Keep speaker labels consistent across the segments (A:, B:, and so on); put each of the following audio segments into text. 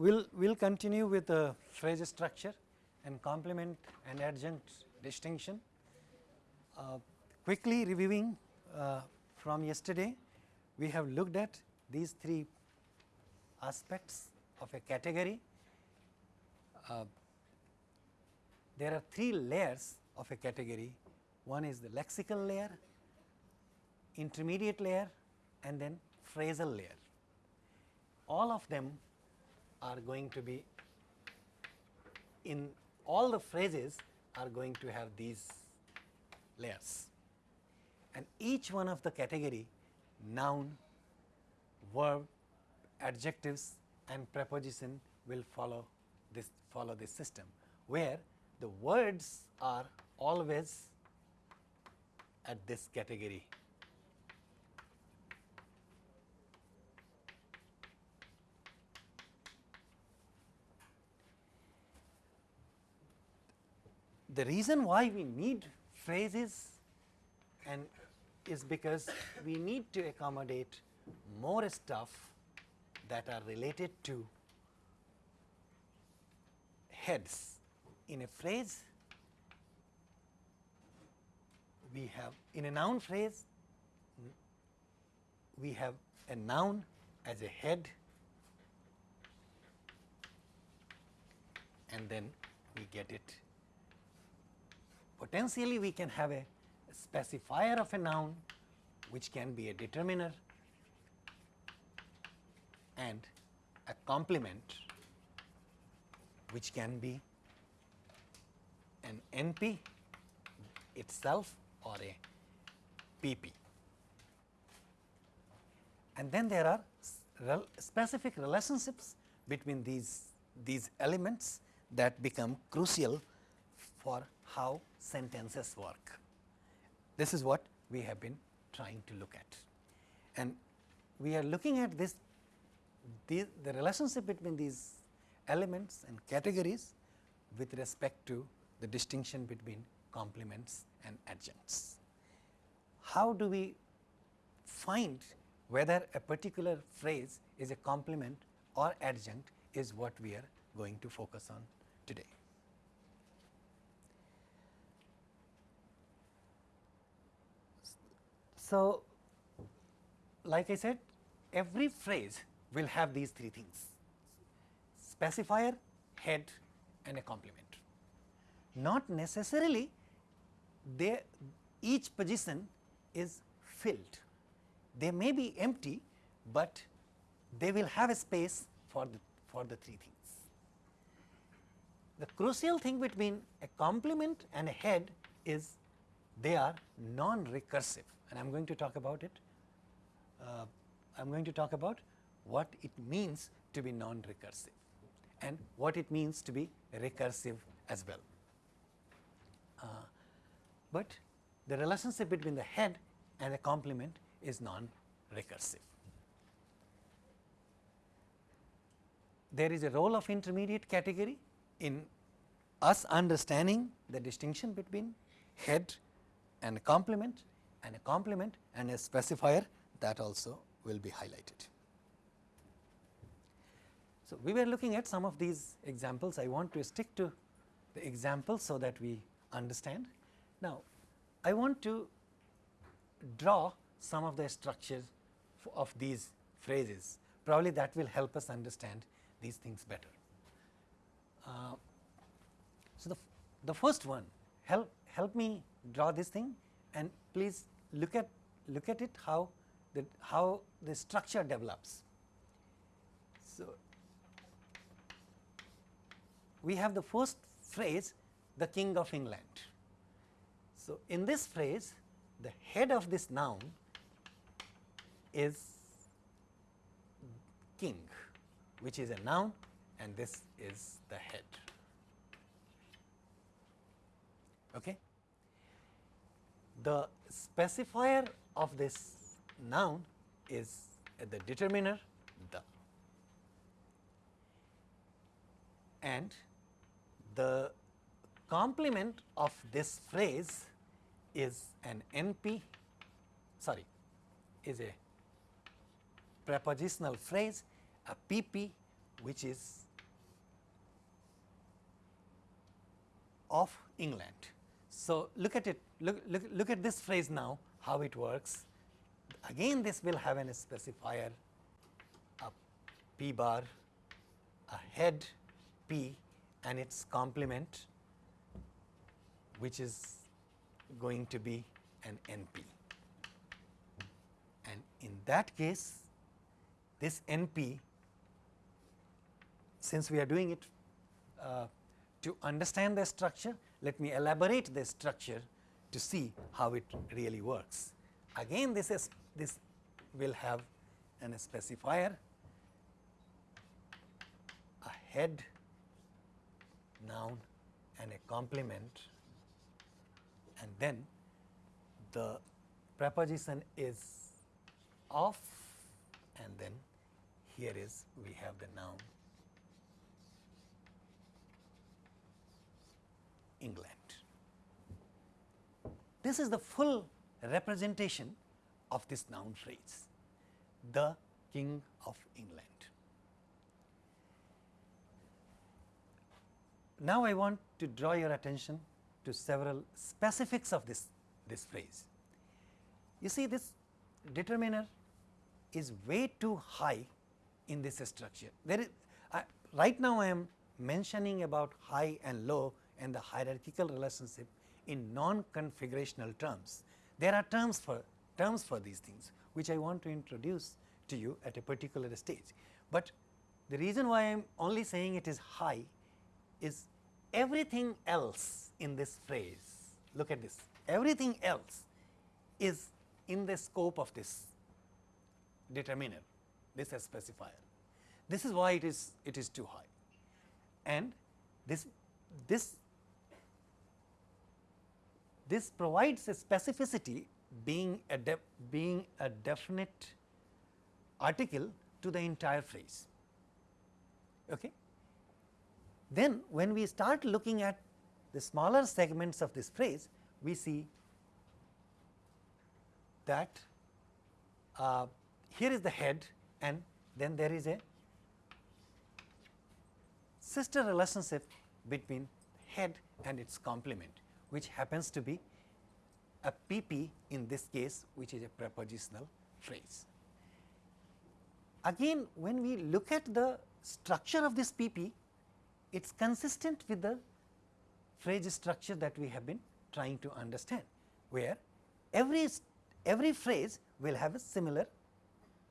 A: we'll we'll continue with the phrase structure and complement and adjunct distinction. Uh, quickly reviewing uh, from yesterday, we have looked at these three aspects of a category. Uh, there are three layers of a category. One is the lexical layer, intermediate layer and then phrasal layer. All of them are going to be in all the phrases are going to have these layers. And each one of the category noun, verb, adjectives and preposition will follow this follow this system where the words are always at this category the reason why we need phrases and is because we need to accommodate more stuff that are related to heads. In a phrase, we have in a noun phrase, we have a noun as a head and then we get it potentially we can have a specifier of a noun which can be a determiner and a complement which can be an NP itself or a PP. And then there are rel specific relationships between these, these elements that become crucial for how sentences work. This is what we have been trying to look at. And we are looking at this the, the relationship between these elements and categories with respect to the distinction between complements and adjuncts. How do we find whether a particular phrase is a complement or adjunct is what we are going to focus on today. So, like I said every phrase will have these three things specifier, head and a complement. Not necessarily they each position is filled. They may be empty, but they will have a space for the for the three things. The crucial thing between a complement and a head is they are non-recursive and I am going to talk about it. Uh, I am going to talk about what it means to be non-recursive and what it means to be recursive as well. Uh, but the relationship between the head and the complement is non-recursive. There is a role of intermediate category in us understanding the distinction between head and complement and a complement and a specifier that also will be highlighted. So, we were looking at some of these examples. I want to stick to the examples so that we understand. Now, I want to draw some of the structures of these phrases. Probably that will help us understand these things better. Uh, so, the, the first one help help me draw this thing and please look at look at it how the how the structure develops. So, we have the first phrase the king of England. So, in this phrase the head of this noun is king which is a noun and this is the head. Okay the specifier of this noun is the determiner the and the complement of this phrase is an NP sorry is a prepositional phrase a PP which is of England. So, look at it look, look, look at this phrase now how it works. Again this will have an specifier a p bar a head p and its complement which is going to be an NP. And in that case this NP since we are doing it uh, to understand the structure let me elaborate the structure to see how it really works. Again this is this will have an specifier a head noun and a complement and then the preposition is of and then here is we have the noun England. This is the full representation of this noun phrase, the King of England. Now, I want to draw your attention to several specifics of this, this phrase. You see this determiner is way too high in this structure. There is uh, right now I am mentioning about high and low and the hierarchical relationship in non-configurational terms. There are terms for terms for these things which I want to introduce to you at a particular stage. But the reason why I am only saying it is high is everything else in this phrase, look at this, everything else is in the scope of this determiner, this specifier. This is why it is it is too high and this this this provides a specificity being a being a definite article to the entire phrase. Okay. Then when we start looking at the smaller segments of this phrase, we see that uh, here is the head and then there is a sister relationship between head and its complement which happens to be a PP in this case which is a prepositional phrase. Again when we look at the structure of this PP it is consistent with the phrase structure that we have been trying to understand, where every, every phrase will have a similar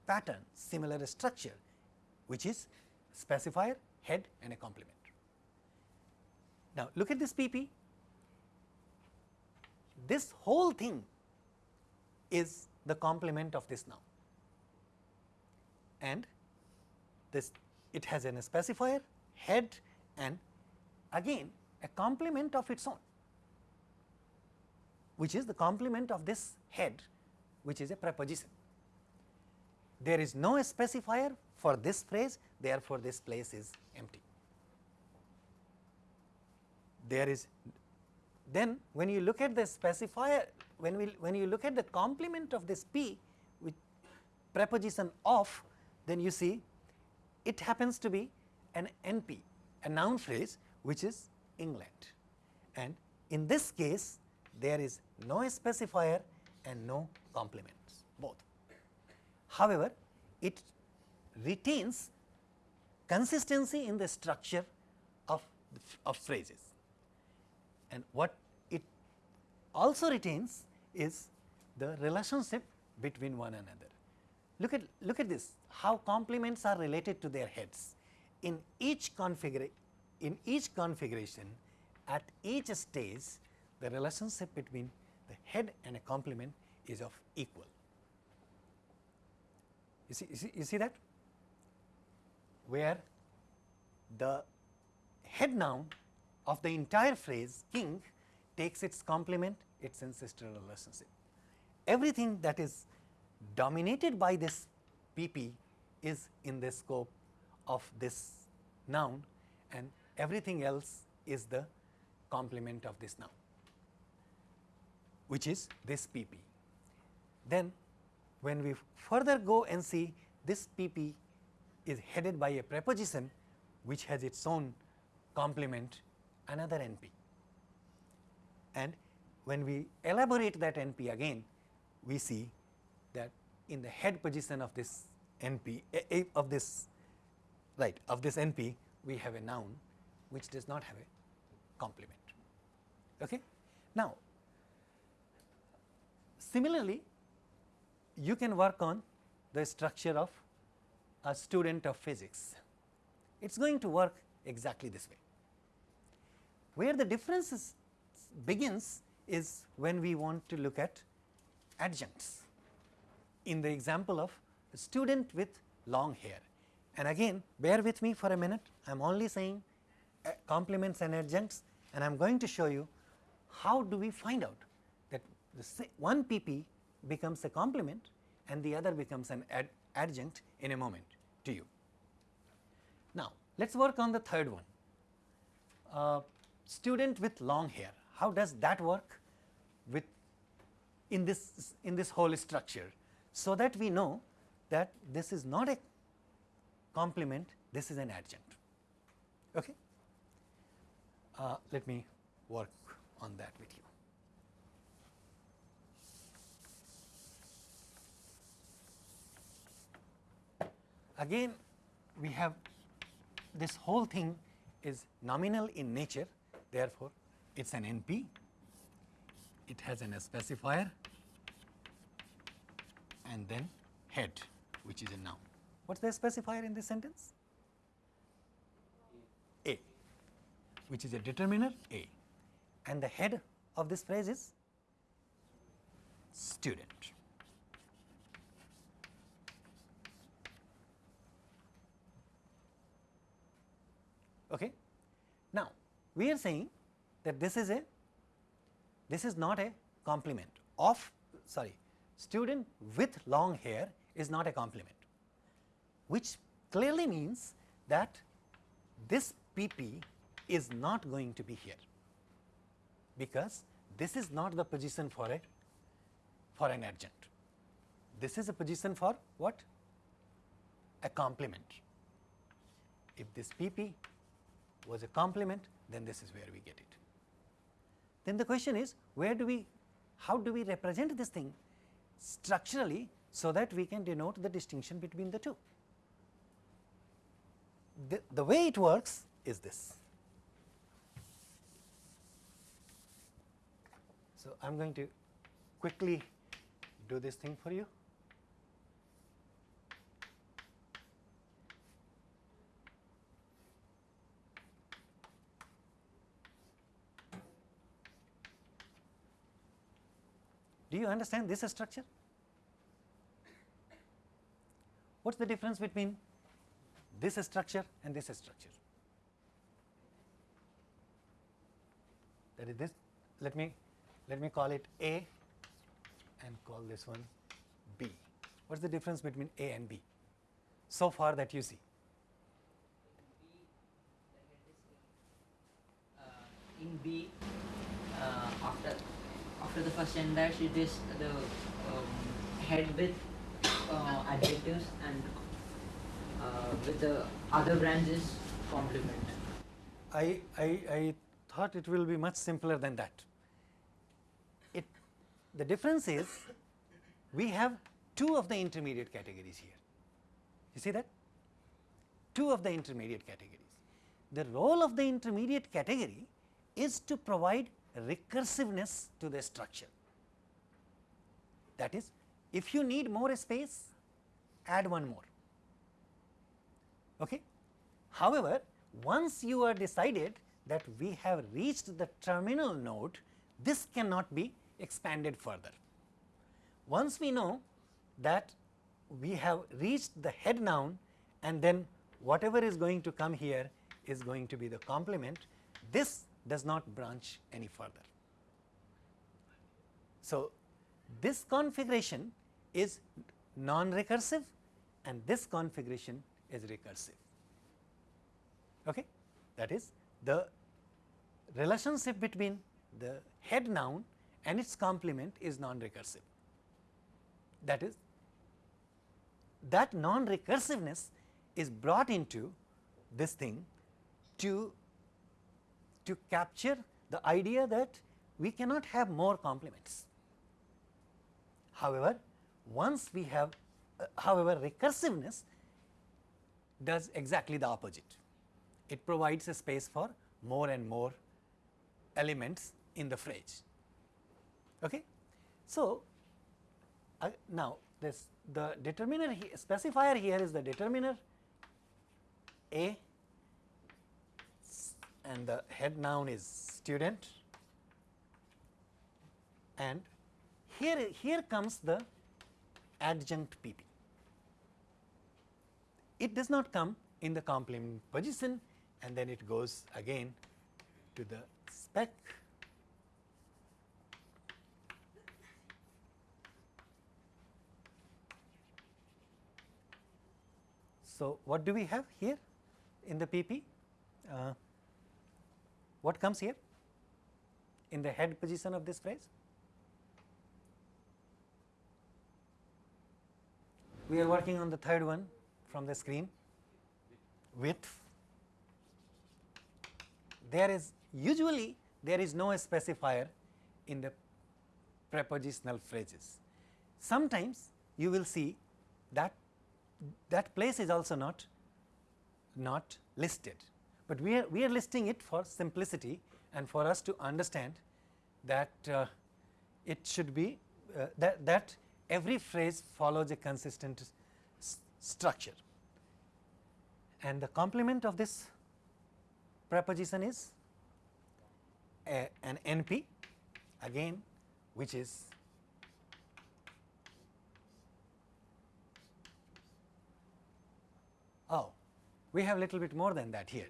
A: pattern, similar structure, which is specifier, head and a complement. Now, look at this PP. This whole thing is the complement of this noun and this it has an specifier, head and again a complement of its own which is the complement of this head which is a preposition. There is no specifier for this phrase therefore, this place is empty. There is then when you look at the specifier when we when you look at the complement of this p with preposition of then you see it happens to be an NP a noun phrase which is England and in this case there is no specifier and no complements both. However, it retains consistency in the structure of, of phrases and what it also retains is the relationship between one another. Look at look at this how complements are related to their heads in each in each configuration at each stage the relationship between the head and a complement is of equal. You see, you see, you see that where the head noun of the entire phrase king takes its complement its ancestral relationship. Everything that is dominated by this PP is in the scope of this noun and everything else is the complement of this noun which is this PP. Then when we further go and see this PP is headed by a preposition which has its own complement another NP. and when we elaborate that NP again we see that in the head position of this NP eh, eh, of this right of this NP we have a noun which does not have a complement. Okay? Now, similarly you can work on the structure of a student of physics. It is going to work exactly this way. Where the difference begins is when we want to look at adjuncts. In the example of a student with long hair and again bear with me for a minute I am only saying uh, complements and adjuncts and I am going to show you how do we find out that one PP becomes a complement and the other becomes an ad adjunct in a moment to you. Now, let us work on the third one, uh, student with long hair, how does that work with in this in this whole structure, so that we know that this is not a complement, this is an adjunct. Okay? Uh, let me work on that with you. Again we have this whole thing is nominal in nature therefore, it is an NP, it has an specifier and then head which is a noun. What is the specifier in this sentence? A which is a determiner A and the head of this phrase is student. Okay. We are saying that this is a this is not a complement of sorry student with long hair is not a complement which clearly means that this PP is not going to be here because this is not the position for a for an adjunct. This is a position for what? A complement. If this PP was a complement then this is where we get it. Then the question is where do we how do we represent this thing structurally so that we can denote the distinction between the two. The, the way it works is this. So, I am going to quickly do this thing for you. You understand this structure? What is the difference between this structure and this structure? That is this, let me, let me call it A and call this one B. What is the difference between A and B so far that you see?
B: Uh, in B, uh, after after the first dash it is the um, head with uh, adjectives and uh, with the other branches complement.
A: I, I, I thought it will be much simpler than that. It, the difference is we have two of the intermediate categories here. You see that? Two of the intermediate categories. The role of the intermediate category is to provide recursiveness to the structure. That is, if you need more space, add one more. Okay? However, once you are decided that we have reached the terminal node, this cannot be expanded further. Once we know that we have reached the head noun and then whatever is going to come here is going to be the complement, this does not branch any further. So, this configuration is non-recursive and this configuration is recursive. Okay? That is the relationship between the head noun and its complement is non-recursive. That is that non-recursiveness is brought into this thing to to capture the idea that we cannot have more complements. However, once we have uh, however recursiveness does exactly the opposite. It provides a space for more and more elements in the phrase. Okay? So, uh, now this the determiner he, specifier here is the determiner A and the head noun is student and here here comes the adjunct PP. It does not come in the complement position and then it goes again to the spec So, what do we have here in the PP? Uh, what comes here in the head position of this phrase? We are working on the third one from the screen with. There is usually there is no specifier in the prepositional phrases. Sometimes you will see that that place is also not not listed, but we are we are listing it for simplicity and for us to understand that uh, it should be uh, that that every phrase follows a consistent structure and the complement of this preposition is a, an NP again which is Oh, we have a little bit more than that here.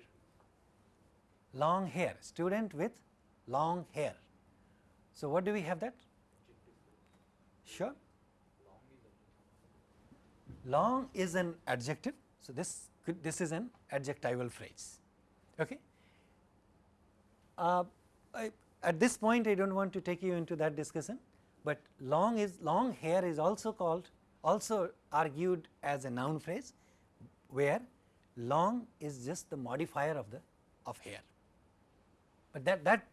A: Long hair, student with long hair. So, what do we have that? Sure. Long is an adjective. So, this could, this is an adjectival phrase. Okay. Uh, I, at this point I do not want to take you into that discussion, but long is long hair is also called also argued as a noun phrase where long is just the modifier of the of hair. But that that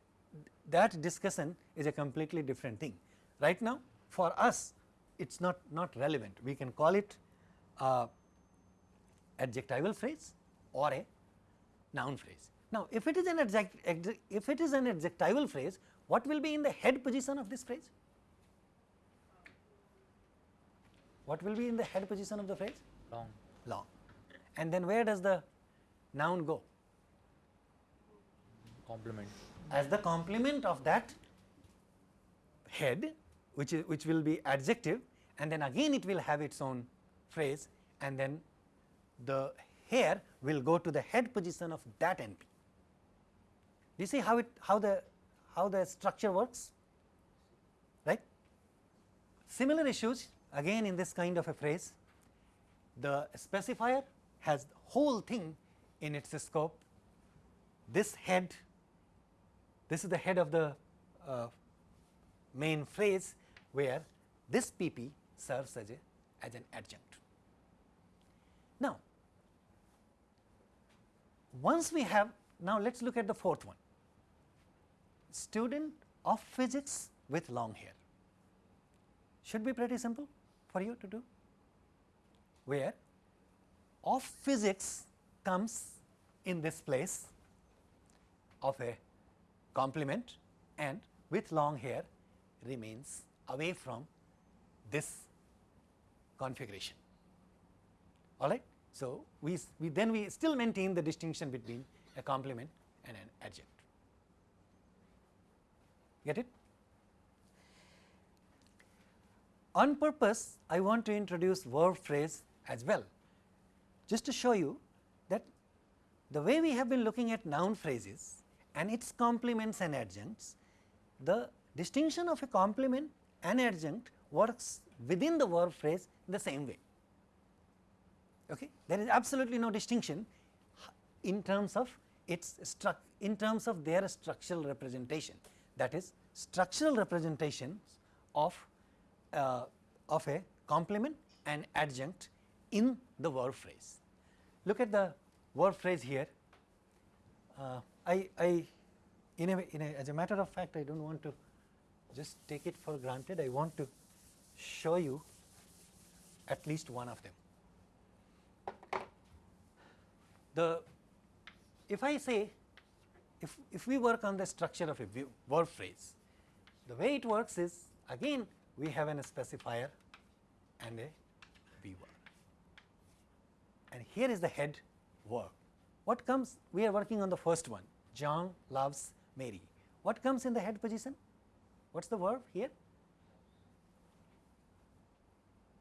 A: that discussion is a completely different thing. Right now for us it is not not relevant we can call it a adjectival phrase or a noun phrase. Now if it is an adject if it is an adjectival phrase what will be in the head position of this phrase? What will be in the head position of the phrase?
C: Long.
A: Long and then where does the noun go?
C: Complement.
A: As the complement of that head which is which will be adjective and then again it will have its own phrase and then the hair will go to the head position of that NP. Do you see how it how the how the structure works right. Similar issues again in this kind of a phrase the specifier has the whole thing in its scope. This head, this is the head of the uh, main phrase where this PP serves as a as an adjunct. Now, once we have now let us look at the fourth one. Student of physics with long hair. Should be pretty simple for you to do. Where of physics comes in this place of a complement and with long hair remains away from this configuration all right. So, we, we then we still maintain the distinction between a complement and an adjunct get it. On purpose I want to introduce verb phrase as well just to show you that the way we have been looking at noun phrases and its complements and adjuncts, the distinction of a complement and adjunct works within the verb phrase in the same way. Okay? There is absolutely no distinction in terms of its in terms of their structural representation that is structural representations of uh, of a complement and adjunct in the verb phrase. Look at the verb phrase here. Uh, I, I in a, in a as a matter of fact I do not want to just take it for granted I want to show you at least one of them. The if I say if, if we work on the structure of a verb phrase the way it works is again we have an specifier and a V verb and here is the head verb. What comes we are working on the first one John loves Mary. What comes in the head position? What is the verb here?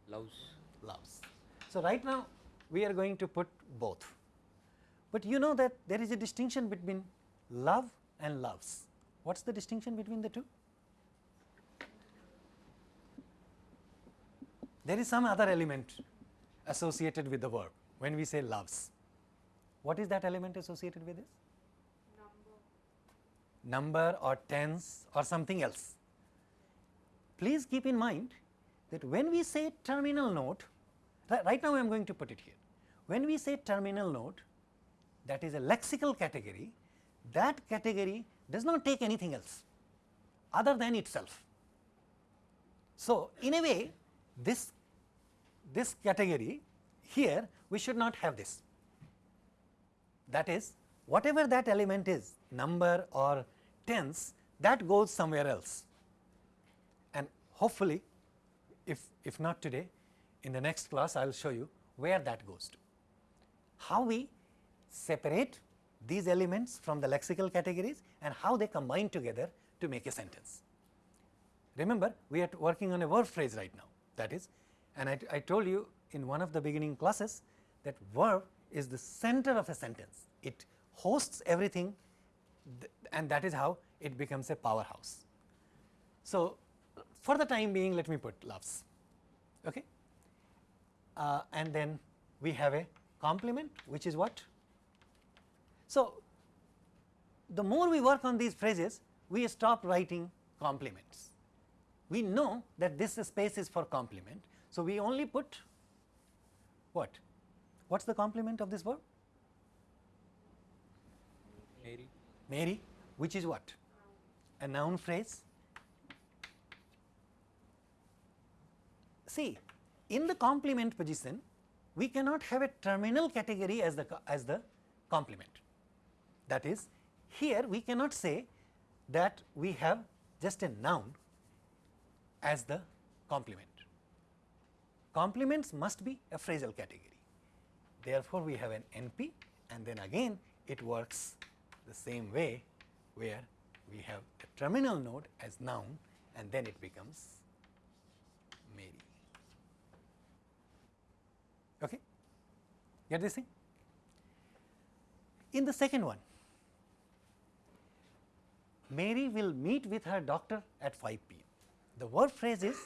C: loves
A: loves. So, right now we are going to put both, but you know that there is a distinction between love and loves. What is the distinction between the two? There is some other element associated with the verb when we say loves. What is that element associated with this? Number or tense or something else. Please keep in mind that when we say terminal node, right now I am going to put it here. When we say terminal node, that is a lexical category, that category does not take anything else other than itself. So, in a way this, this category here we should not have this. That is whatever that element is number or tense that goes somewhere else and hopefully if, if not today in the next class I will show you where that goes to. How we separate these elements from the lexical categories and how they combine together to make a sentence. Remember we are working on a verb phrase right now that is and I, I told you in one of the beginning classes that verb is the center of a sentence. It hosts everything th- and that is how it becomes a powerhouse. So, for the time being let me put loves okay. Uh, and then we have a complement which is what? So, the more we work on these phrases we stop writing complements. We know that this space is for complement. So, we only put what? What is the complement of this verb?
C: Mary
A: Mary which is what? A noun phrase. See in the complement position we cannot have a terminal category as the as the complement. That is here we cannot say that we have just a noun as the complement. Complements must be a phrasal category. Therefore, we have an NP and then again it works the same way where we have a terminal node as noun and then it becomes Mary. Okay? Get this thing? In the second one, Mary will meet with her doctor at 5 p.m. The verb phrase is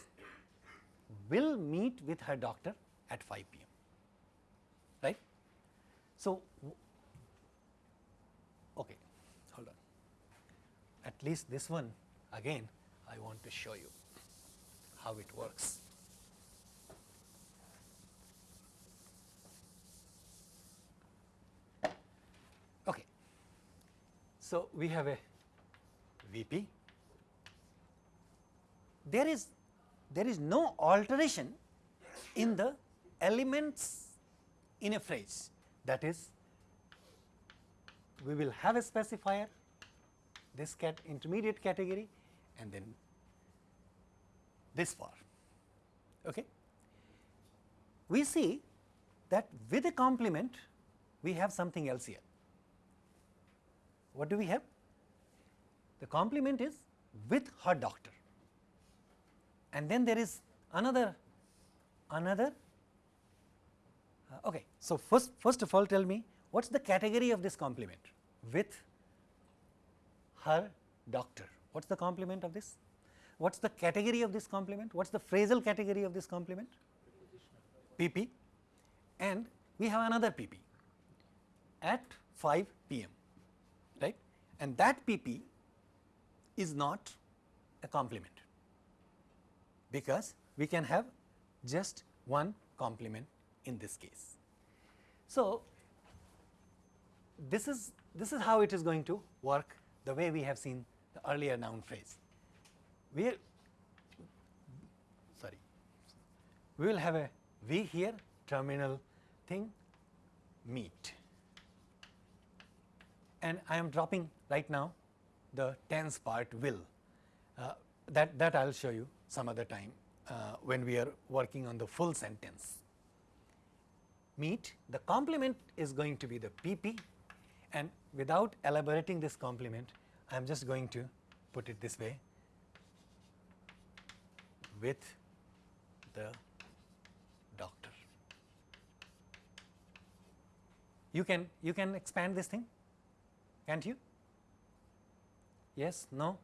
A: will meet with her doctor at 5 p.m. Right? So, w- okay, hold on. At least this one again I want to show you how it works. Okay. So, we have a VP. There is there is no alteration in the elements in a phrase that is we will have a specifier this cat intermediate category and then this far. Okay. We see that with a complement we have something else here. What do we have? The complement is with her doctor and then there is another another uh, okay so first first of all tell me what's the category of this complement with her doctor. What's the complement of this? What's the category of this complement? What's the phrasal category of this complement? Pp and we have another pp at 5 pm right? And that pp is not a complement because we can have just one complement in this case. So, this is this is how it is going to work the way we have seen the earlier noun phrase. We sorry, we will have a V here terminal thing meet and I am dropping right now the tense part will uh, that that I will show you some other time uh, when we are working on the full sentence. Meet the complement is going to be the PP and without elaborating this complement I am just going to put it this way with the doctor. You can you can expand this thing can't you? Yes, no?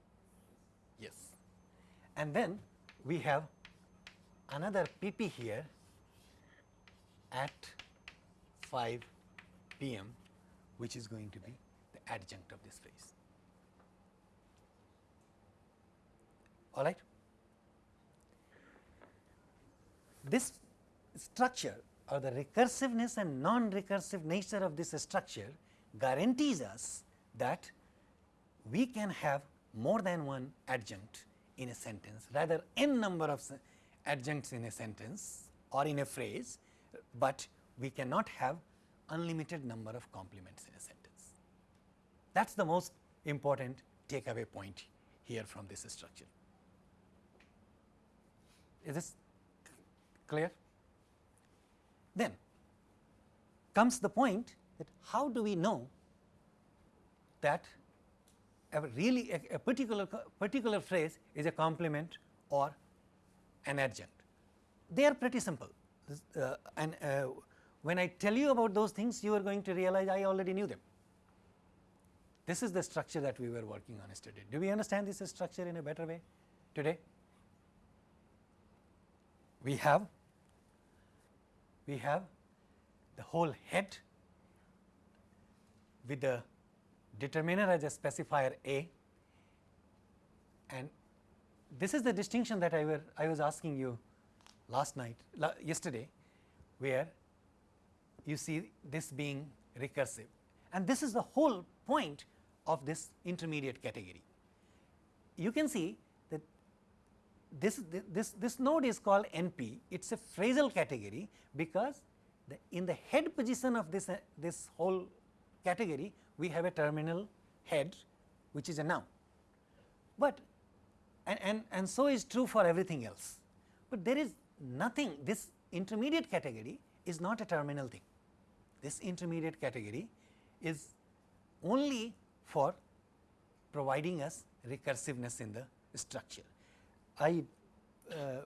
A: Yes. And then we have another PP here at 5 pm which is going to be the adjunct of this phrase. All right. This structure or the recursiveness and non-recursive nature of this structure guarantees us that we can have more than one adjunct in a sentence rather n number of adjuncts in a sentence or in a phrase, but we cannot have unlimited number of complements in a sentence. That is the most important takeaway point here from this structure. Is this clear? Then comes the point that how do we know that a really a, a particular particular phrase is a complement or an adjunct. They are pretty simple uh, and uh, when I tell you about those things you are going to realize I already knew them. This is the structure that we were working on yesterday. Do we understand this structure in a better way today? We have we have the whole head with the determiner as a specifier A and this is the distinction that I, were, I was asking you last night la yesterday where you see this being recursive and this is the whole point of this intermediate category. You can see this, this, this node is called NP, it is a phrasal category because the, in the head position of this, uh, this whole category we have a terminal head which is a noun. But and, and, and so is true for everything else, but there is nothing this intermediate category is not a terminal thing. This intermediate category is only for providing us recursiveness in the structure. I uh,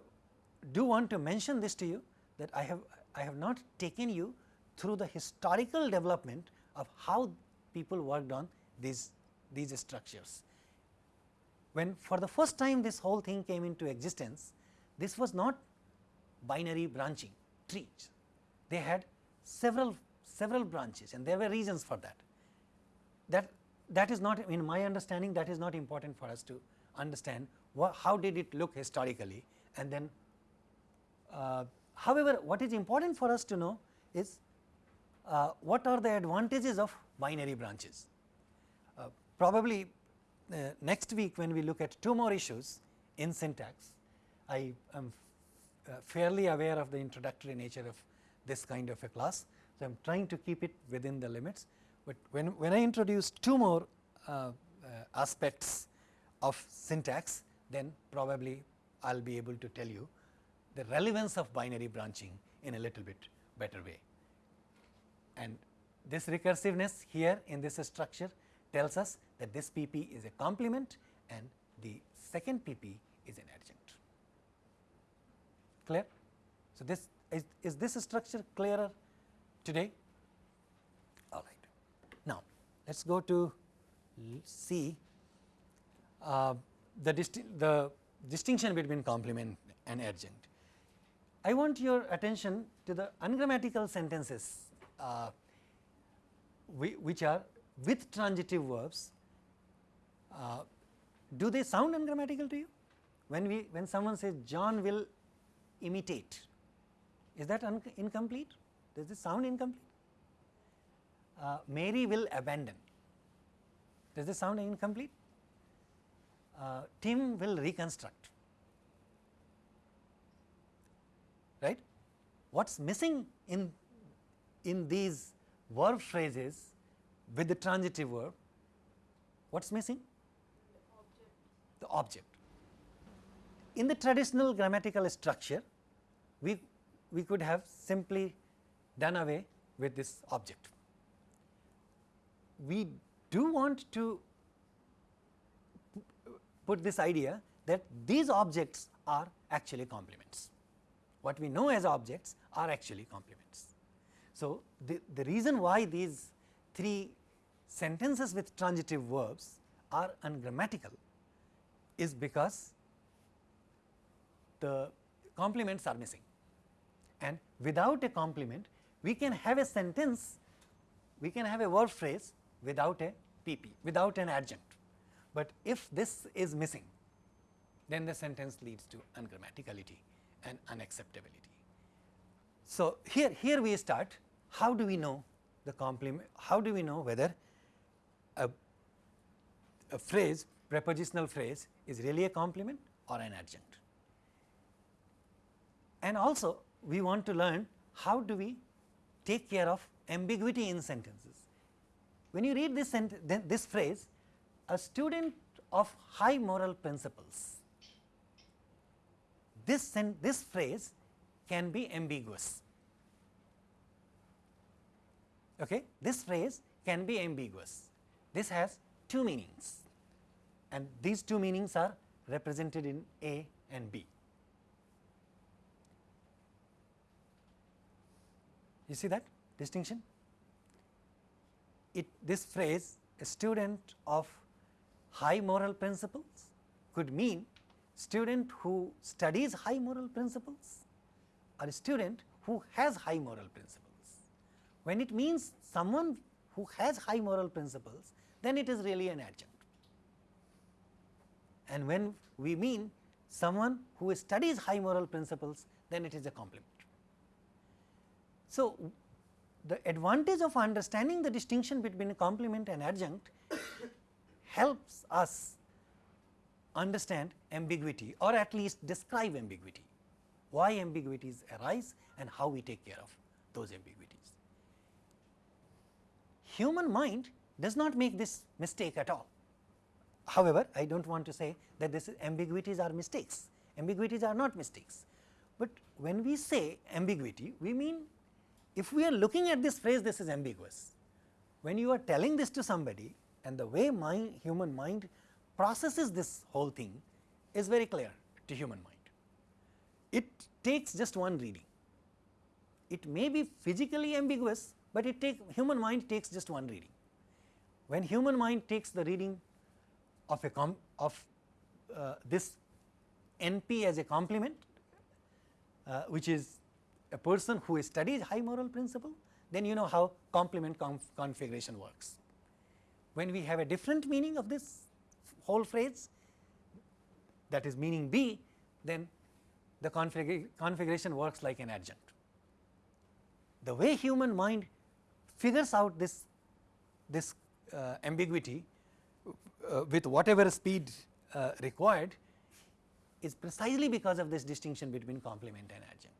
A: do want to mention this to you that I have I have not taken you through the historical development of how people worked on these, these structures. When for the first time this whole thing came into existence, this was not binary branching trees. They had several several branches and there were reasons for that. That that is not in my understanding that is not important for us to understand what, how did it look historically and then uh, however, what is important for us to know is uh, what are the advantages of binary branches. Uh, probably uh, next week when we look at two more issues in syntax, I am uh, fairly aware of the introductory nature of this kind of a class. So, I am trying to keep it within the limits, but when, when I introduce two more uh, aspects of syntax, then probably I will be able to tell you the relevance of binary branching in a little bit better way. And this recursiveness here in this structure tells us that this PP is a complement and the second PP is an adjunct. Clear? So, this is, is this structure clearer today? All right. Now, let us go to see uh, the, disti the distinction between complement and adjunct. I want your attention to the ungrammatical sentences uh, which are with transitive verbs, uh, do they sound ungrammatical to you? When we when someone says John will imitate, is that incomplete? Does this sound incomplete? Uh, Mary will abandon. Does this sound incomplete? Uh, Tim will reconstruct, right. What is missing in, in these verb phrases with the transitive verb, what is missing? The object. In the traditional grammatical structure, we, we could have simply done away with this object. We do want to put this idea that these objects are actually complements. What we know as objects are actually complements. So, the, the reason why these three sentences with transitive verbs are ungrammatical is because the complements are missing and without a complement we can have a sentence, we can have a verb phrase without a PP, without an adjunct. But if this is missing, then the sentence leads to ungrammaticality and unacceptability. So, here, here we start how do we know the complement, how do we know whether a, a phrase prepositional phrase is really a complement or an adjunct. And also we want to learn how do we take care of ambiguity in sentences. When you read this, this phrase, a student of high moral principles, this, this phrase can be ambiguous. Okay? This phrase can be ambiguous. This has two meanings and these two meanings are represented in A and B. You see that distinction? It, this phrase a student of high moral principles could mean student who studies high moral principles or a student who has high moral principles. When it means someone who has high moral principles, then it is really an adjunct. And when we mean someone who studies high moral principles, then it is a complement. So, the advantage of understanding the distinction between a complement and adjunct helps us understand ambiguity or at least describe ambiguity, why ambiguities arise and how we take care of those ambiguities. Human mind does not make this mistake at all. However, I do not want to say that this ambiguities are mistakes, ambiguities are not mistakes, but when we say ambiguity we mean if we are looking at this phrase this is ambiguous. When you are telling this to somebody and the way human mind processes this whole thing is very clear to human mind. It takes just one reading. It may be physically ambiguous, but it take human mind takes just one reading. When human mind takes the reading of a com of uh, this NP as a complement, uh, which is a person who studies high moral principle, then you know how complement conf configuration works. When we have a different meaning of this whole phrase that is meaning B, then the config configuration works like an adjunct. The way human mind figures out this, this uh, ambiguity uh, with whatever speed uh, required is precisely because of this distinction between complement and adjunct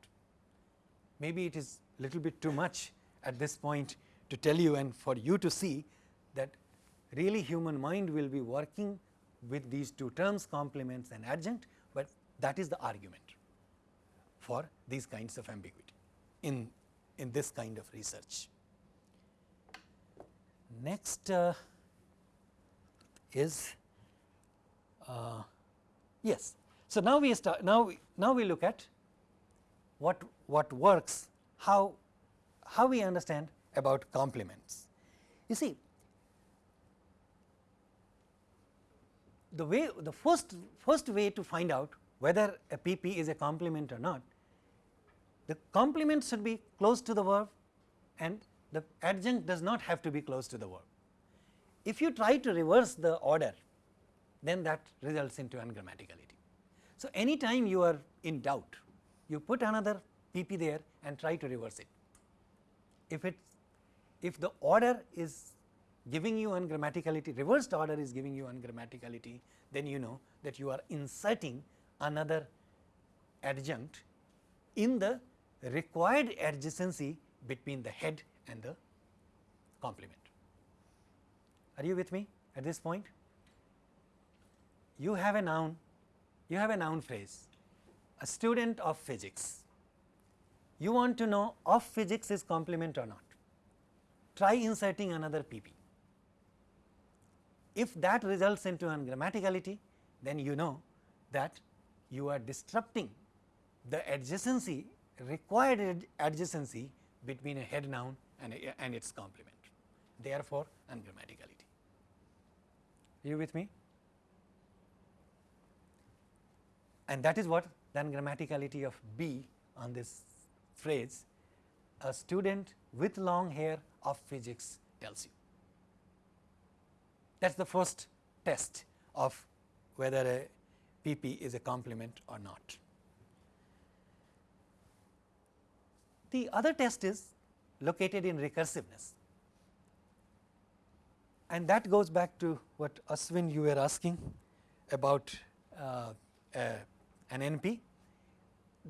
A: maybe it is little bit too much at this point to tell you and for you to see that really human mind will be working with these two terms complements and adjunct, but that is the argument for these kinds of ambiguity in, in this kind of research. Next uh, is uh, yes. So, now we start now we, now we look at what, what works, how, how we understand about complements. You see, the way the first, first way to find out whether a PP is a complement or not, the complement should be close to the verb and the adjunct does not have to be close to the verb. If you try to reverse the order, then that results into ungrammaticality. So, any time you are in doubt you put another PP there and try to reverse it. If it if the order is giving you ungrammaticality, reversed order is giving you ungrammaticality, then you know that you are inserting another adjunct in the required adjacency between the head and the complement. Are you with me at this point? You have a noun, you have a noun phrase, a student of physics. You want to know of physics is complement or not. Try inserting another PP. If that results into ungrammaticality, then you know that you are disrupting the adjacency required ad adjacency between a head noun and, a, and its complement, therefore ungrammaticality. Are you with me? And that is what the ungrammaticality of B on this phrase, a student with long hair of physics tells you. That is the first test of whether a PP is a complement or not. The other test is located in recursiveness and that goes back to what Aswin you were asking about uh, uh, an NP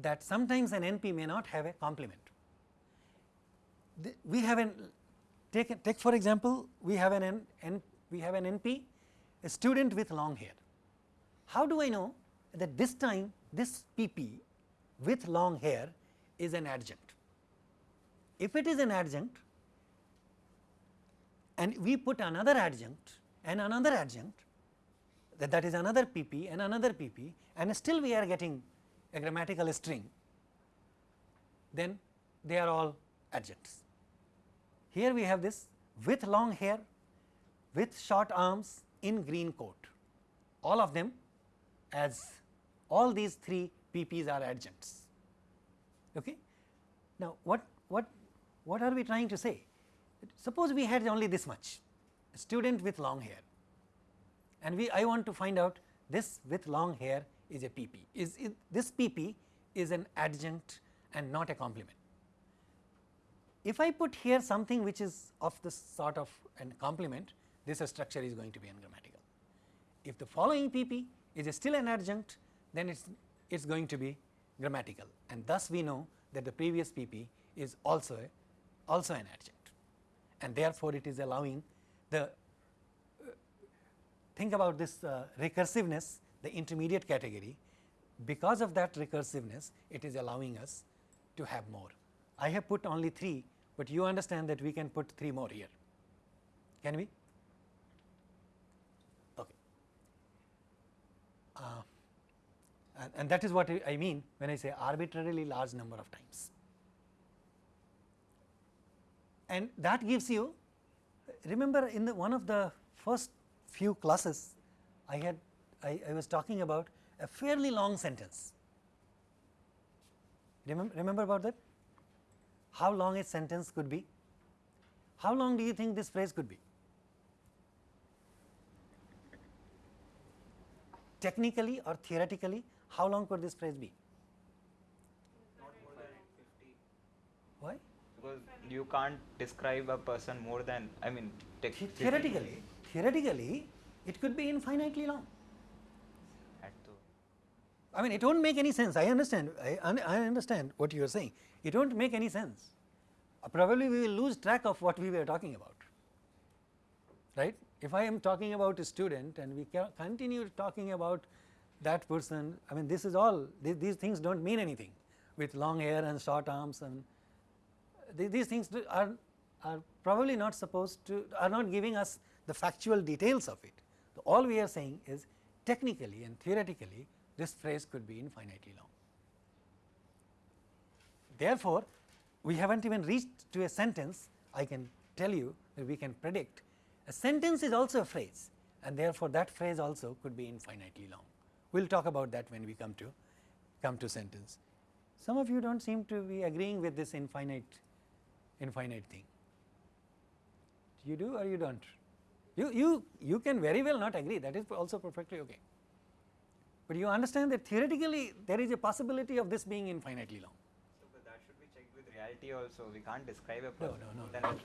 A: that sometimes an NP may not have a complement. The, we have an take take for example, we have an N, N we have an NP a student with long hair. How do I know that this time this PP with long hair is an adjunct? If it is an adjunct and we put another adjunct and another adjunct that, that is another PP and another PP and still we are getting a grammatical string, then they are all adjuncts. Here we have this with long hair, with short arms in green coat, all of them as all these three PPs are adjuncts. Okay. Now, what, what, what are we trying to say? Suppose we had only this much, a student with long hair and we I want to find out this with long hair is a PP, is, is this PP is an adjunct and not a complement. If I put here something which is of this sort of an complement, this structure is going to be ungrammatical. If the following PP is still an adjunct, then it is it's going to be grammatical and thus we know that the previous PP is also a, also an adjunct and therefore, it is allowing the uh, think about this uh, recursiveness the intermediate category because of that recursiveness it is allowing us to have more. I have put only 3, but you understand that we can put 3 more here can we? Okay. Uh, and, and that is what I mean when I say arbitrarily large number of times. And that gives you remember in the one of the first few classes I had I, I was talking about a fairly long sentence. Remember, remember about that? How long a sentence could be? How long do you think this phrase could be? Technically or theoretically, how long could this phrase be? Why?
D: Because you can't describe a person more than, I mean,
A: Theoretically, theoretically, it could be infinitely long. I mean, it won't make any sense. I understand. I, I understand what you are saying. It won't make any sense. Uh, probably we will lose track of what we were talking about, right? If I am talking about a student and we continue talking about that person, I mean, this is all. Th- these things don't mean anything with long hair and short arms and th- these things are are probably not supposed to are not giving us the factual details of it. So, all we are saying is technically and theoretically this phrase could be infinitely long. Therefore, we have not even reached to a sentence I can tell you that we can predict a sentence is also a phrase and therefore, that phrase also could be infinitely long. We will talk about that when we come to come to sentence. Some of you do not seem to be agreeing with this infinite infinite thing. You do or you do not? You, you, you can very well not agree that is also perfectly okay, but you understand that theoretically there is a possibility of this being infinitely long.
D: so, but that should be checked with reality also. We can't describe a
A: No, no, no, no.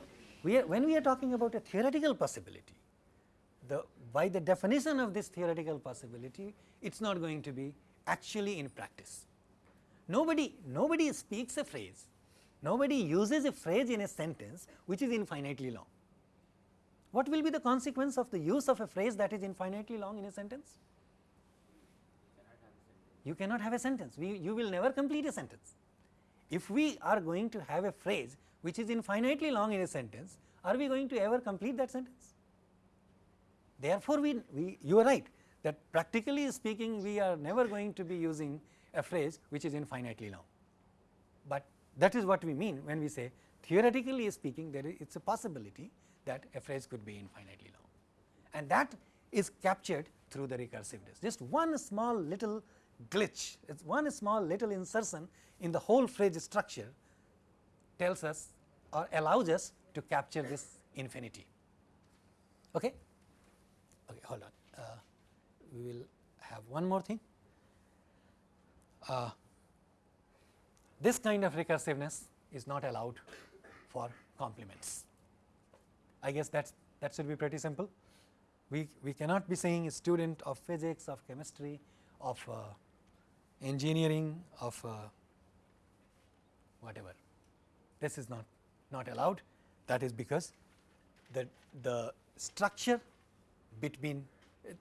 A: We are, when we are talking about a theoretical possibility, the by the definition of this theoretical possibility, it is not going to be actually in practice. Nobody, nobody speaks a phrase, nobody uses a phrase in a sentence which is infinitely long. What will be the consequence of the use of a phrase that is infinitely long in a sentence? You cannot have a sentence, we, you will never complete a sentence. If we are going to have a phrase which is infinitely long in a sentence, are we going to ever complete that sentence? Therefore, we, we you are right that practically speaking we are never going to be using a phrase which is infinitely long, but that is what we mean when we say theoretically speaking there is it is a possibility that a phrase could be infinitely long and that is captured through the recursiveness. Just one small little glitch, it is one small little insertion in the whole phrase structure tells us or allows us to capture this infinity. Okay? Okay, hold on. Uh, we will have one more thing. Uh, this kind of recursiveness is not allowed for complements. I guess that's that should be pretty simple. We we cannot be saying a student of physics, of chemistry, of uh, engineering, of uh, whatever. This is not not allowed. That is because the the structure between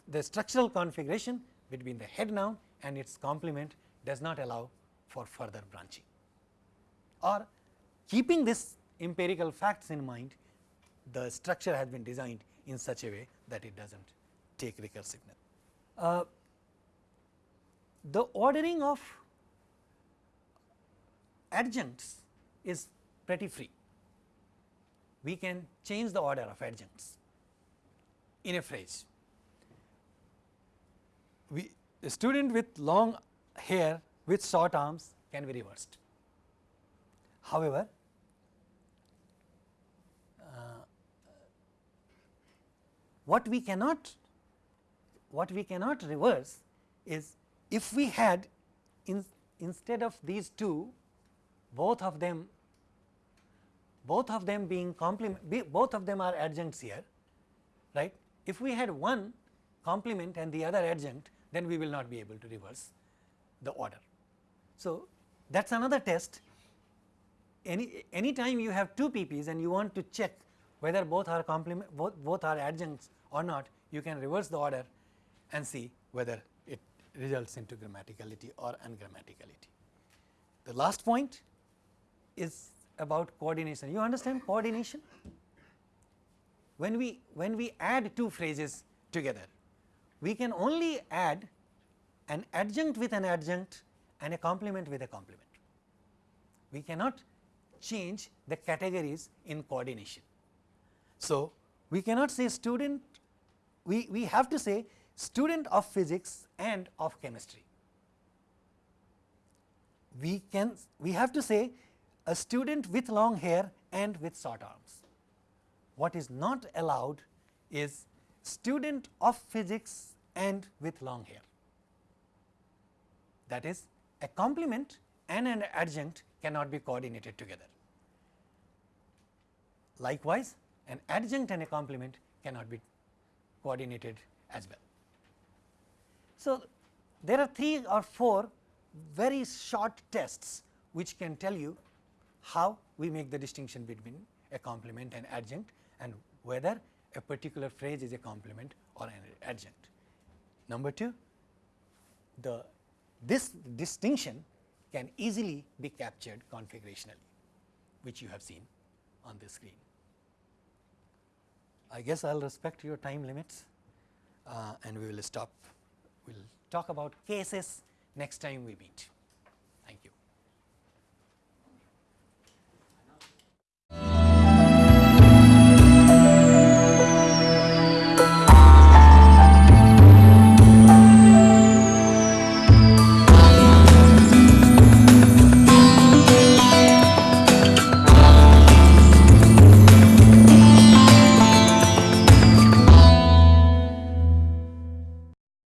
A: the structural configuration between the head noun and its complement does not allow for further branching or keeping this empirical facts in mind the structure has been designed in such a way that it does not take recursiveness. Uh, the ordering of adjuncts is pretty free. We can change the order of adjuncts in a phrase. We, a student with long hair with short arms can be reversed. However, uh, what we cannot what we cannot reverse is if we had in, instead of these two both of them both of them being complement both of them are adjuncts here right if we had one complement and the other adjunct then we will not be able to reverse the order. So, that is another test any any time you have two PPs and you want to check whether both are complement both, both are adjuncts or not you can reverse the order and see whether it results into grammaticality or ungrammaticality. The last point is about coordination you understand coordination when we when we add two phrases together we can only add an adjunct with an adjunct and a complement with a complement. We cannot change the categories in coordination. So, we cannot say student, we, we have to say student of physics and of chemistry. We can, we have to say a student with long hair and with short arms. What is not allowed is student of physics and with long hair. That is a complement and an adjunct cannot be coordinated together. Likewise, an adjunct and a complement cannot be coordinated as well. So, there are three or four very short tests which can tell you how we make the distinction between a complement and adjunct and whether a particular phrase is a complement or an adjunct. Number 2, the this distinction can easily be captured configurationally, which you have seen on the screen. I guess I will respect your time limits uh, and we will stop. We will talk about cases next time we meet.